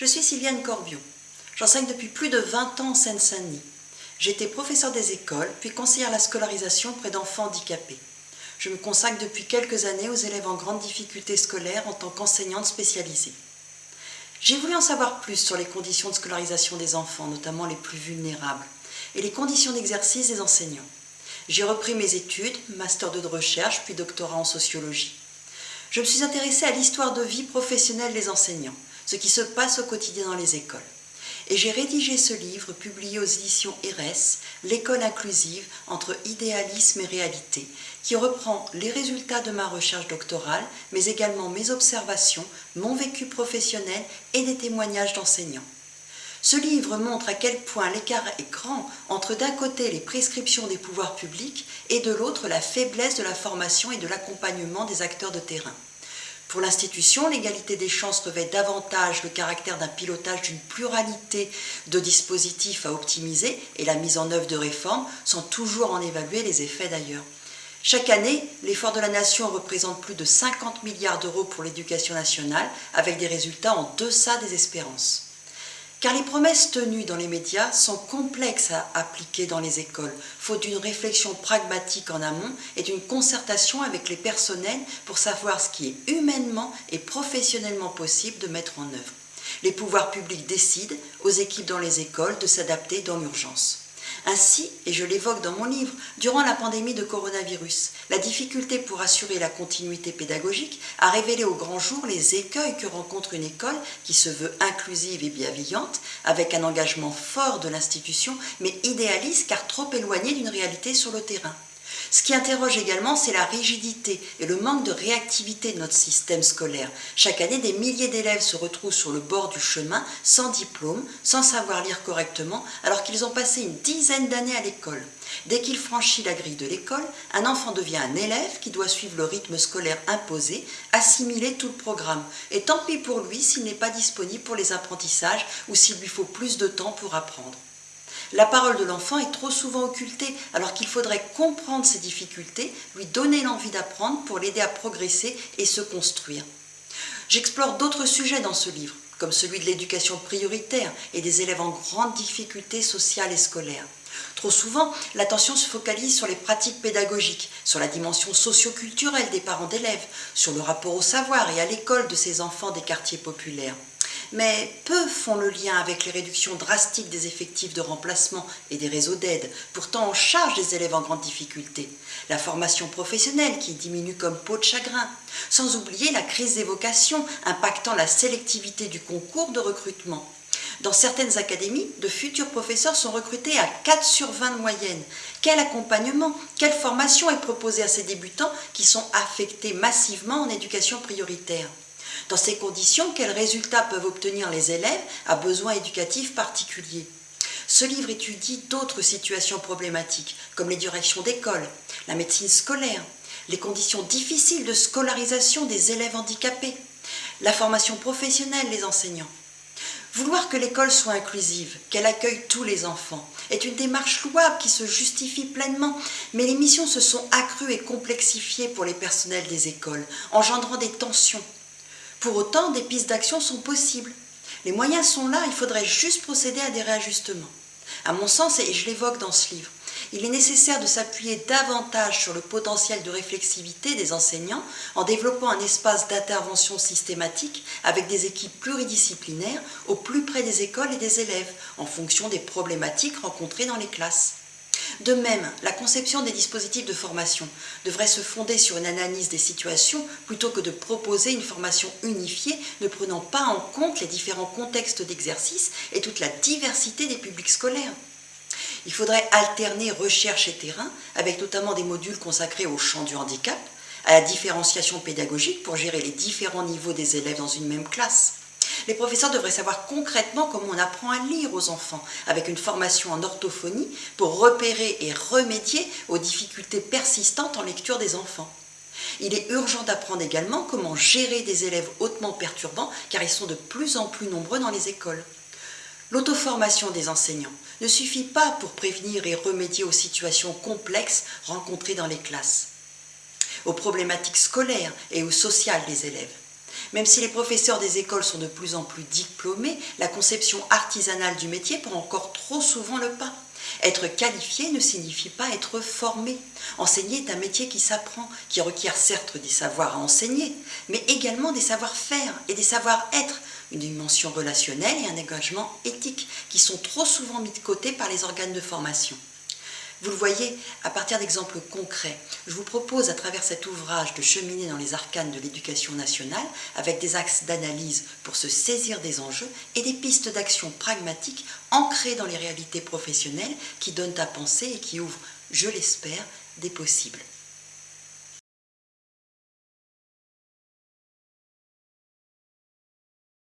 Je suis Sylviane Corbiot. J'enseigne depuis plus de 20 ans en Seine-Saint-Denis. Été professeure des écoles, puis conseillère à la scolarisation près d'enfants handicapés. Je me consacre depuis quelques années aux élèves en grande difficulté scolaire en tant qu'enseignante spécialisée. J'ai voulu en savoir plus sur les conditions de scolarisation des enfants, notamment les plus vulnérables, et les conditions d'exercice des enseignants. J'ai repris mes études, master de recherche, puis doctorat en sociologie. Je me suis intéressée à l'histoire de vie professionnelle des enseignants, ce qui se passe au quotidien dans les écoles. Et j'ai rédigé ce livre publié aux éditions ERES, L'école inclusive entre idéalisme et réalité, qui reprend les résultats de ma recherche doctorale, mais également mes observations, mon vécu professionnel et des témoignages d'enseignants. Ce livre montre à quel point l'écart est grand entre d'un côté les prescriptions des pouvoirs publics et de l'autre la faiblesse de la formation et de l'accompagnement des acteurs de terrain. Pour l'institution, l'égalité des chances revêt davantage le caractère d'un pilotage d'une pluralité de dispositifs à optimiser et la mise en œuvre de réformes sans toujours en évaluer les effets d'ailleurs. Chaque année, l'effort de la nation représente plus de 50 milliards d'euros pour l'éducation nationale, avec des résultats en deçà des espérances. Car les promesses tenues dans les médias sont complexes à appliquer dans les écoles, faute d'une réflexion pragmatique en amont et d'une concertation avec les personnels pour savoir ce qui est humainement et professionnellement possible de mettre en œuvre. Les pouvoirs publics décident aux équipes dans les écoles de s'adapter dans l'urgence. Ainsi, et je l'évoque dans mon livre, durant la pandémie de coronavirus, la difficulté pour assurer la continuité pédagogique a révélé au grand jour les écueils que rencontre une école qui se veut inclusive et bienveillante, avec un engagement fort de l'institution, mais idéaliste car trop éloigné d'une réalité sur le terrain. Ce qui interroge également, c'est la rigidité et le manque de réactivité de notre système scolaire. Chaque année, des milliers d'élèves se retrouvent sur le bord du chemin, sans diplôme, sans savoir lire correctement, alors qu'ils ont passé une dizaine d'années à l'école. Dès qu'il franchit la grille de l'école, un enfant devient un élève qui doit suivre le rythme scolaire imposé, assimiler tout le programme. Et tant pis pour lui s'il n'est pas disponible pour les apprentissages ou s'il lui faut plus de temps pour apprendre. La parole de l'enfant est trop souvent occultée, alors qu'il faudrait comprendre ses difficultés, lui donner l'envie d'apprendre pour l'aider à progresser et se construire. J'explore d'autres sujets dans ce livre, comme celui de l'éducation prioritaire et des élèves en grande difficulté sociale et scolaire. Trop souvent, l'attention se focalise sur les pratiques pédagogiques, sur la dimension socio-culturelle des parents d'élèves, sur le rapport au savoir et à l'école de ces enfants des quartiers populaires mais peu font le lien avec les réductions drastiques des effectifs de remplacement et des réseaux d'aide, pourtant en charge des élèves en grande difficulté, la formation professionnelle qui diminue comme peau de chagrin, sans oublier la crise des vocations impactant la sélectivité du concours de recrutement. Dans certaines académies, de futurs professeurs sont recrutés à 4 sur 20 de moyenne. Quel accompagnement, quelle formation est proposée à ces débutants qui sont affectés massivement en éducation prioritaire? Dans ces conditions, quels résultats peuvent obtenir les élèves à besoins éducatifs particuliers? Ce livre étudie d'autres situations problématiques, comme les directions d'école, la médecine scolaire, les conditions difficiles de scolarisation des élèves handicapés, la formation professionnelle des enseignants. Vouloir que l'école soit inclusive, qu'elle accueille tous les enfants, est une démarche louable qui se justifie pleinement, mais les missions se sont accrues et complexifiées pour les personnels des écoles, engendrant des tensions, pour autant, des pistes d'action sont possibles. Les moyens sont là, il faudrait juste procéder à des réajustements. À mon sens, et je l'évoque dans ce livre, il est nécessaire de s'appuyer davantage sur le potentiel de réflexivité des enseignants en développant un espace d'intervention systématique avec des équipes pluridisciplinaires au plus près des écoles et des élèves en fonction des problématiques rencontrées dans les classes. De même, la conception des dispositifs de formation devrait se fonder sur une analyse des situations plutôt que de proposer une formation unifiée ne prenant pas en compte les différents contextes d'exercice et toute la diversité des publics scolaires. Il faudrait alterner recherche et terrain, avec notamment des modules consacrés au champ du handicap, à la différenciation pédagogique pour gérer les différents niveaux des élèves dans une même classe, les professeurs devraient savoir concrètement comment on apprend à lire aux enfants, avec une formation en orthophonie pour repérer et remédier aux difficultés persistantes en lecture des enfants. Il est urgent d'apprendre également comment gérer des élèves hautement perturbants, car ils sont de plus en plus nombreux dans les écoles. L'auto-formation des enseignants ne suffit pas pour prévenir et remédier aux situations complexes rencontrées dans les classes, aux problématiques scolaires et aux sociales des élèves. Même si les professeurs des écoles sont de plus en plus diplômés, la conception artisanale du métier prend encore trop souvent le pas. Être qualifié ne signifie pas être formé. Enseigner est un métier qui s'apprend, qui requiert certes des savoirs à enseigner, mais également des savoir-faire et des savoir-être, une dimension relationnelle et un engagement éthique qui sont trop souvent mis de côté par les organes de formation. Vous le voyez, à partir d'exemples concrets, je vous propose à travers cet ouvrage de cheminer dans les arcanes de l'éducation nationale avec des axes d'analyse pour se saisir des enjeux et des pistes d'action pragmatiques ancrées dans les réalités professionnelles qui donnent à penser et qui ouvrent, je l'espère, des possibles.